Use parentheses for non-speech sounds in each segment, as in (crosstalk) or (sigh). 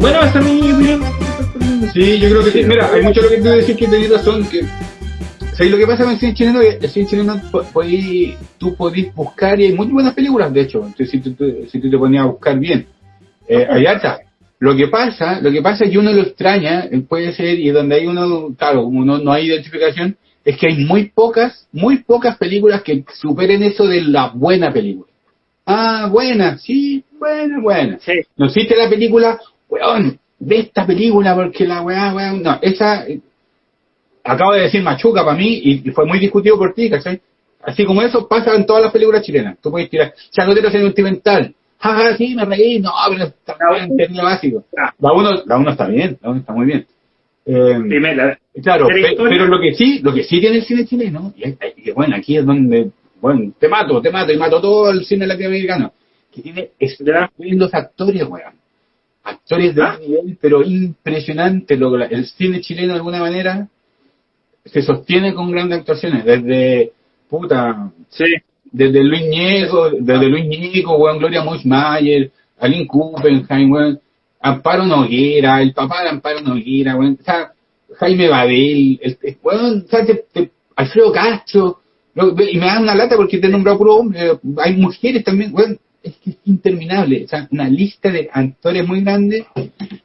Bueno, esa es mi opinión. Sí, yo creo que sí. Mira, hay mucho lo que tú decís que tenés razón. Que, ¿Sabes lo que pasa con el cine chileno? El cine chileno, po- podí- tú podés buscar, y hay muy buenas películas, de hecho, entonces, si, tú, si tú te ponías a buscar bien. Eh, hay harta. Lo que pasa, lo que pasa es que uno lo extraña, eh, puede ser, y donde hay uno, claro, como no, hay identificación, es que hay muy pocas, muy pocas películas que superen eso de la buena película. Ah, buena, sí, buena, buena. Sí. No existe la película, weón, ve esta película porque la weá, weón, no, esa, eh, acabo de decir machuca para mí y, y fue muy discutido por ti, ¿cachai? Así como eso pasa en todas las películas chilenas. Tú puedes tirar, Chacotero sentimental. Jaja, sí, me reí, no, pero está bien, básico. Ah. La uno, la uno está bien, la uno está muy bien. Eh, Primera. Claro, Pero pe- historia- pero lo que sí, lo que sí tiene el cine chileno, y, y bueno, aquí es donde, bueno, te mato, te mato y mato todo el cine latinoamericano, que tiene estupendos actores, weón. Actores de ¿Ah? nivel, pero impresionante. Lo, el cine chileno, de alguna manera, se sostiene con grandes actuaciones, desde, puta, Sí. Desde Luis Ñeco, desde Luis Ñeco, weón, Gloria Moismayer, Aline Kuppenheim, weón, Amparo Noguera, el papá de Amparo Noguera, Jaime Babel, el, el- o sea, te- Alfredo Castro, y me dan una lata porque te he nombrado puro hombre, hay mujeres también, weón, es que es interminable, o sea, una lista de actores muy grande,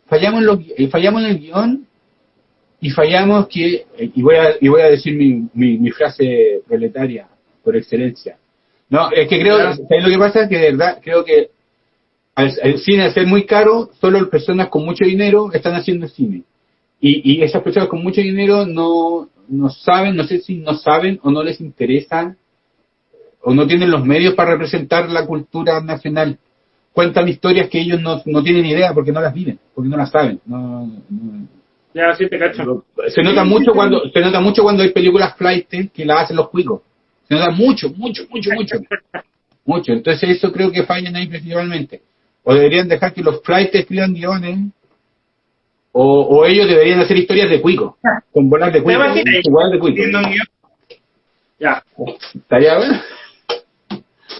fallamos en, los, eh, fallamos en el guion, y fallamos que, eh, y voy a, y voy a decir mi, mi, mi frase proletaria por excelencia, no, es que creo. ¿sabes lo que pasa? Que de verdad creo que al, el cine al ser muy caro, solo personas con mucho dinero están haciendo cine. Y, y esas personas con mucho dinero no, no saben, no sé si no saben o no les interesa o no tienen los medios para representar la cultura nacional. Cuentan historias que ellos no, no tienen idea porque no las viven, porque no las saben. No, no- Ya, sí te cacho. se nota mucho cuando se nota mucho cuando hay películas flight que las hacen los cuicos. Se nota mucho, mucho, mucho, mucho. Mucho. Entonces eso creo que fallan ahí principalmente. O deberían dejar que los flights escriban guiones. O, o ellos deberían hacer historias de cuico. Con bolas de ¿Te cuico. bolas de cuico. Ya. ¿Estaría bueno?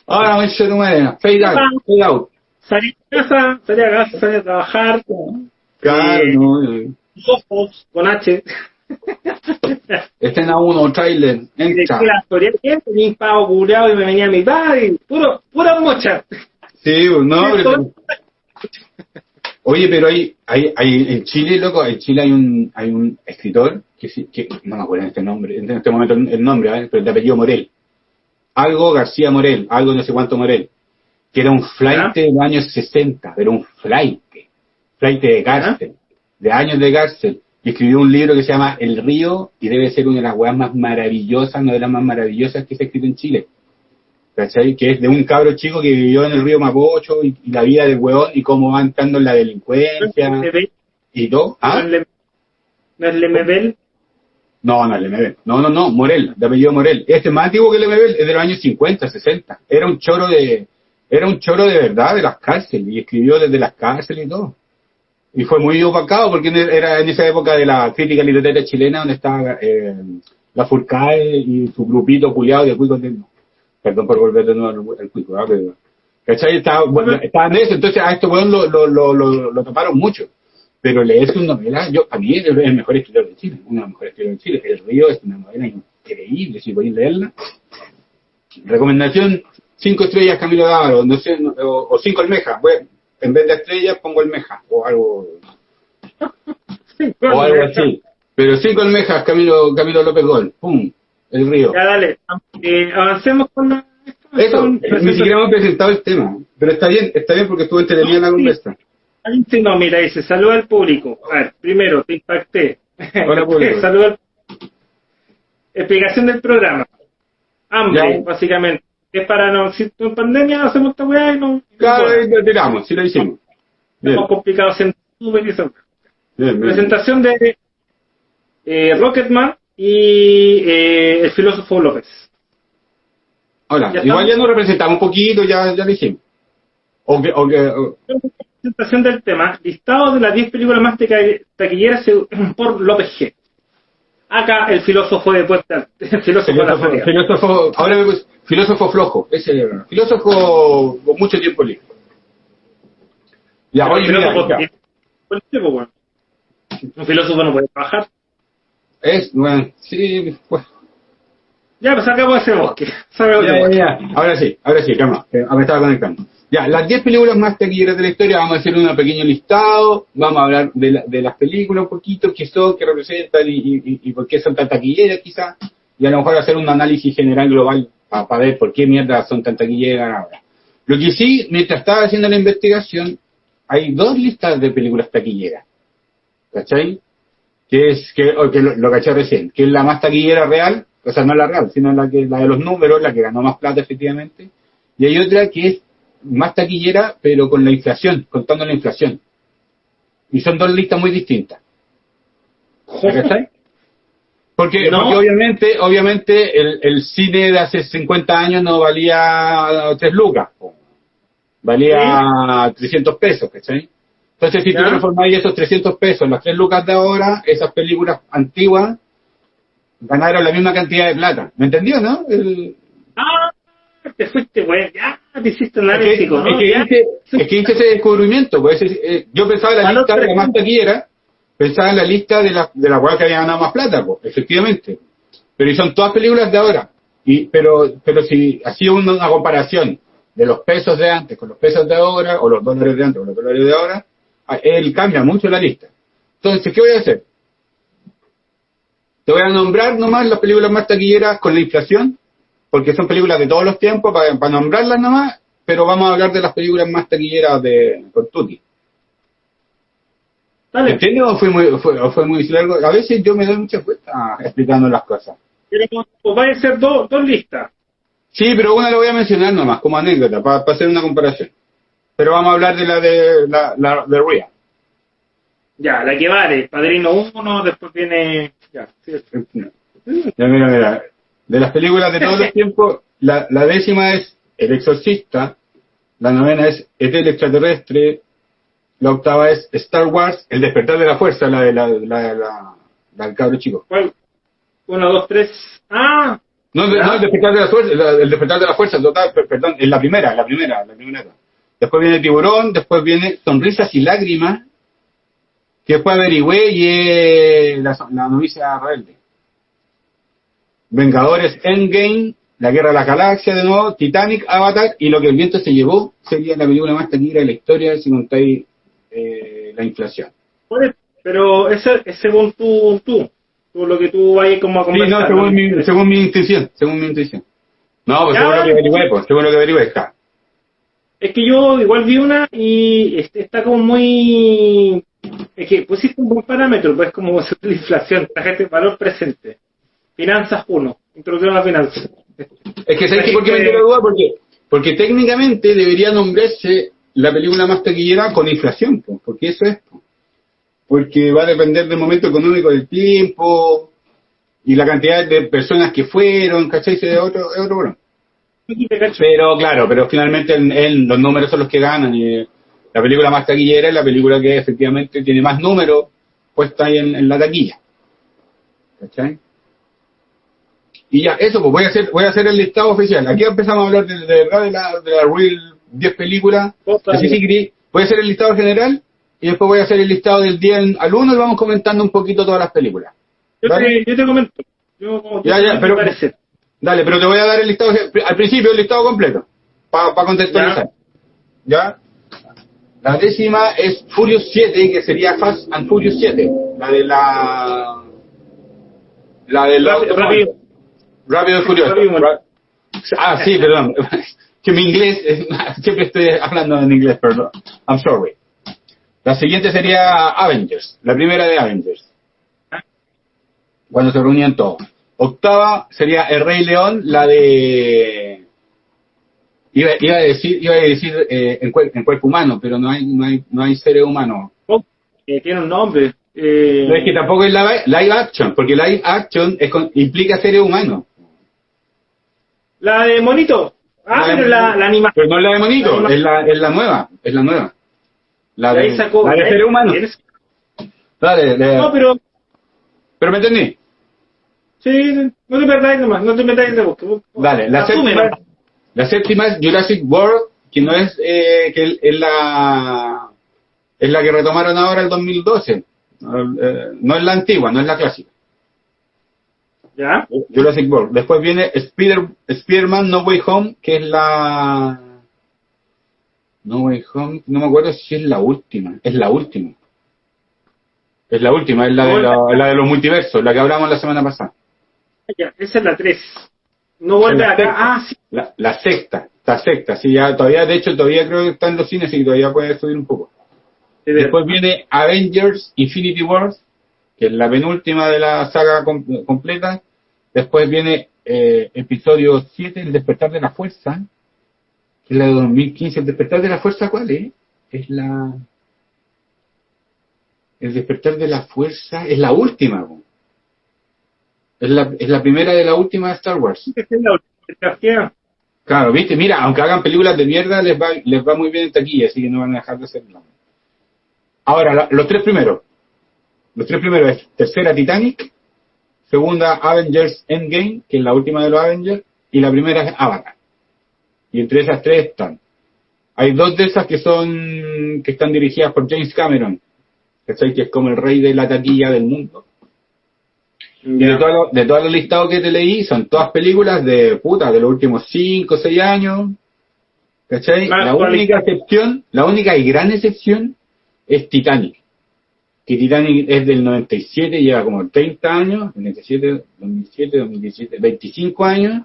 Ahora ser humana. Fade out. Fade out. Salí de casa, salí a casa, salí a trabajar. Claro, Eh, no. eh. Ojos con H. Escena 1, trailer. Entra. que la historia que tenía un pavo culeado y me venía a mi padre. Puro, pura mocha. Sí, no, pero... Oye, pero hay, hay, hay, en Chile, loco, en Chile hay un, hay un escritor, que, que no me acuerdo en este nombre, en este momento el nombre, ¿vale? pero de apellido Morel. Algo García Morel, algo no sé cuánto Morel, que era un flight de los años 60, pero un flight, flight de cárcel, de años de cárcel, y escribió un libro que se llama El Río, y debe ser una de las weas más maravillosas, una de las más maravillosas que se ha escrito en Chile. ¿cachai? Que es de un cabro chico que vivió en el río Mapocho y, y la vida del hueón y cómo va entrando en la delincuencia Lemebel, y todo. ¿No ¿Ah? es no es Lemebel? No, no, el MBL. No, no, no, Morel, de apellido Morel. Este es más antiguo que el MBL, es de los años 50, 60. Era un choro de, era un choro de verdad de las cárceles y escribió desde las cárceles y todo. Y fue muy opacado porque era en esa época de la crítica literaria chilena donde estaba eh, la Furcae y su grupito culiado de cuicos de... Perdón por volver de nuevo al, cuico, ¿ah? Pero, ¿cachai? Estaba, bueno, estaban en eso, entonces a este weón lo, lo, lo, lo, lo taparon mucho. Pero leer su novela, yo, a mí es el mejor escritor de Chile, una de las mejores escritores de Chile. El Río es una novela increíble, si podéis leerla. Recomendación, cinco estrellas Camilo Dávaro, no sé, no- o, o cinco almejas. Bueno, en vez de estrellas pongo almejas, o algo, (laughs) o algo así. Pero cinco almejas Camilo, Camilo López Gol, pum, el río. Ya, dale. Eh, avancemos con la... Eso, ni siquiera hemos presentado el tema. Pero está bien, está bien porque estuvo entretenida la conversa. Alguien sí, no, mira, dice, saluda al público. A ver, primero, te impacté. Hola, (laughs) público. saluda al... Explicación del programa. Hambre, básicamente. Es para no, si en pandemia hacemos esta weá y no... Claro, no tiramos, sí lo hicimos. Estamos complicados en YouTube y bien, bien. Presentación de eh, Rocketman y eh, el filósofo López. Hola, Ya igual estamos. ya nos representamos un poquito, ya, ya lo hicimos. O que, o que, o- Presentación del tema, listado de las 10 películas más taquilleras (clears throat) por López G. Acá el filósofo de puerta, (laughs) el filósofo, filósofo, de la filósofo, ahora me puse- filósofo flojo, ese era. filósofo con mucho tiempo libre. Ya, oye, mira, filósofo ya. Un filósofo no puede trabajar. es, bueno, sí, pues, Ya, pues sacamos ese bosque. Ya, ya, ya. (laughs) Ahora sí, ahora sí, calma, me estaba conectando. Ya, las 10 películas más taquilleras de la historia, vamos a hacer un pequeño listado, vamos a hablar de, la- de las películas un poquito, qué son, qué representan y, por qué son tan taquilleras quizás, y a lo mejor hacer un análisis general global para ver por qué mierda son tan taquilleras ahora. Lo que sí, mientras estaba haciendo la investigación, hay dos listas de películas taquilleras, ¿cachai? Que es, que, que lo, lo caché recién, que es la más taquillera real, o sea, no la real, sino la que la de los números, la que ganó más plata efectivamente, y hay otra que es más taquillera, pero con la inflación, contando la inflación. Y son dos listas muy distintas. Porque, No. porque obviamente, obviamente el, el cine de hace 50 años no valía 3 lucas, valía 300 pesos, ¿cachai? Entonces, si tú Ya. transformáis esos 300 pesos en las 3 lucas de ahora, esas películas antiguas ganaron la misma cantidad de plata. ¿Me entendió, no? El- te fuiste, güey. Ya, te hiciste análisis, ¿no? es que hice, es que hice ese descubrimiento. Pues, eh, yo pensaba en la lista de la más taquillera, pensaba en la lista de la, de la cual que había ganado más plata, pues, efectivamente. Pero y son todas películas de ahora. Y, pero, pero si hacía una, una comparación de los pesos de antes con los pesos de ahora, o los dólares de antes con los dólares de ahora, ah, él cambia mucho la lista. Entonces, ¿qué voy a hacer? Te voy a nombrar nomás las películas más taquilleras con la inflación, porque son películas de todos los tiempos, para, para nombrarlas nomás, pero vamos a hablar de las películas más taquilleras de con Tutti. Dale. ¿Entiendes o fue muy, fue, o fue muy largo? A veces yo me doy muchas vueltas explicando las cosas. Pero, pues, van a ser dos, dos listas. Sí, pero una la voy a mencionar nomás, como anécdota, para, hacer una comparación. Pero vamos a hablar de la de la, la de Ria. Ya, la que vale. Padrino 1, después viene. Ya, sí. Ya, mira, mira. De las películas de todos los (laughs) tiempos, la, la décima es El Exorcista, la novena es ET el extraterrestre, la octava es Star Wars, El despertar de la fuerza, la de la, la, la, la del cabro chico. ¿Cuál? Uno, dos, tres. Ah, No, no, el despertar de la fuerza, el despertar de la fuerza, total, per- perdón, es la primera, la primera, la primera. Después viene Tiburón, después viene Sonrisas y Lágrimas, que después averigüé y es la, la novicia rebelde. Vengadores Endgame, La Guerra de la Galaxia de nuevo, Titanic, Avatar y Lo que el viento se llevó sería la película más taquillera de la historia si contáis eh, la inflación. pero ese es según tú, tú. Tú lo que tú vayas como a Sí, conversar. no, según mi, según mi intención, según mi intención. No, pues según lo que averigüé, pues, según lo que averigüé está. Es que yo igual vi una y está como muy... Es que pusiste un buen parámetro, pues como (laughs) la inflación, la gente valor presente. Finanzas 1, introducción a la finanza. Es que ¿sabes qué? por qué me entró la duda? Porque, porque técnicamente debería nombrarse la película más taquillera con inflación, po, porque eso es. po. Porque va a depender del momento económico del tiempo y la cantidad de personas que fueron, ¿cachai? Es otro, es otro cacho. Pero claro, pero finalmente en, en los números son los que ganan y la película más taquillera es la película que efectivamente tiene más números puesta ahí en, en la taquilla. ¿Cachai? Y ya, eso, pues voy a hacer, voy a hacer el listado oficial. Aquí empezamos a hablar de, de verdad de la, de la Real 10 películas. Voy a hacer el listado general y después voy a hacer el listado del 10 al 1 y vamos comentando un poquito todas las películas. Yo te, yo te comento. Yo, Ya, ya, pero-. Dale, pero te voy a dar el listado, al principio el listado completo, para contextualizar. ¿Ya? La décima es Furious 7, que sería Fast and Furious 7. La de la... La de la... Rápido, rápido. Y Furioso. Ah, sí, perdón. (laughs) que mi inglés, es- siempre estoy hablando en inglés, perdón. I'm sorry. La siguiente sería Avengers, la primera de Avengers. Cuando se reunían todos. Octava sería El Rey León, la de... Iba, iba a decir, iba a decir eh, en, cuer- en cuerpo humano, pero no hay, no hay, no hay seres humanos. Oh, eh, tiene un nombre. Eh, No es que tampoco es live, live action, porque live action es con- implica seres humanos. La de Monito. Ah, La pero la, la animación. Pero no es la de monito, La es la, es la nueva, es la nueva. La de, sacó. la de seres humanos. ¿Tienes? Dale, de- No, pero pero me entendí. Sí, no te perdáis nomás, no te metáis de bosque. Dale, la séptima, la séptima es Jurassic World, que no es, eh, que es la, es la que retomaron ahora el 2012. Eh, no es la antigua, no es la clásica. ¿Ya? Jurassic World. Después viene Spider, Spider-Man No Way Home, que es la... No Way Home, no me acuerdo si es la última. Es la última. Es la última, es la de, la, de los multiversos, la que hablamos la semana pasada. Ya, esa es la 3. No vuelve acá. Ah, sí. La, la, sexta, la sexta, sí, ya todavía, de hecho, todavía creo que está en los cines y todavía puede subir un poco. Después viene Avengers Infinity Wars, que es la penúltima de la saga completa. Después viene eh, episodio 7, El despertar de la fuerza, que es la de 2015. ¿El despertar de la fuerza cuál es? Es la... El despertar de la fuerza es la última. Es la, es la primera de la última de Star Wars. Es la última. Claro, viste, mira, aunque hagan películas de mierda, les va, les va muy bien en taquilla, así que no van a dejar de hacerlo. Ahora, los tres primeros. Los tres primeros es tercera Titanic, segunda Avengers Endgame, que es la última de los Avengers, y la primera es Avatar. Y entre esas tres están. Hay dos de esas que son, que están dirigidas por James Cameron, que es como el rey de la taquilla del mundo. Y de, todo, de todos los listados que te leí, son todas películas de puta, de los últimos 5 o 6 años. ¿Cachai? La única excepción, la única y gran excepción es Titanic. Que Titanic es del 97, lleva como 30 años, 97, 2007, 2017, 25 años,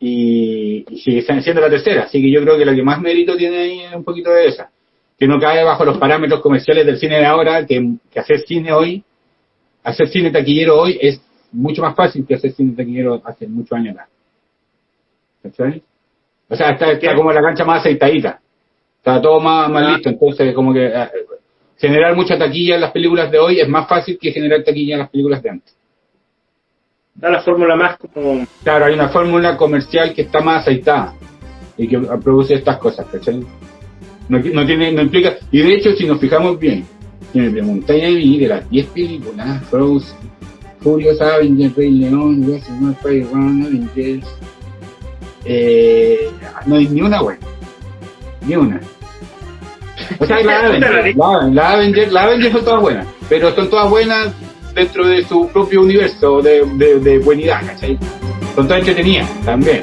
y, sigue siendo la tercera. Así que yo creo que la que más mérito tiene ahí es un poquito de esa. Que no cae bajo los parámetros comerciales del cine de ahora, que, que hacer cine hoy, hacer cine taquillero hoy es mucho más fácil que hacer cine taquillero hace muchos años atrás. ¿Cachai? O sea, está, está como la cancha más aceitadita. Está todo más, más ah. listo, entonces como que eh, generar mucha taquilla en las películas de hoy es más fácil que generar taquilla en las películas de antes. Da la fórmula más como... Claro, hay una fórmula comercial que está más aceitada y que produce estas cosas, ¿cachai? No, no, tiene, no implica... Y de hecho, si nos fijamos bien, si me preguntáis ahí de las 10 películas, Frozen, Furious Avengers, Rey León, Jurassic Fire Run, Avengers, eh, no hay ni una buena. Ni una. O sea, la Avenger, la, Avenger, la Avenger son todas buenas, pero son todas buenas dentro de su propio universo de, de, de buenidad, ¿cachai? Son todas entretenidas también.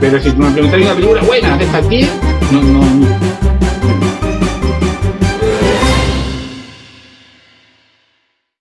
Pero si me preguntáis una película buena de estas 10, no, no,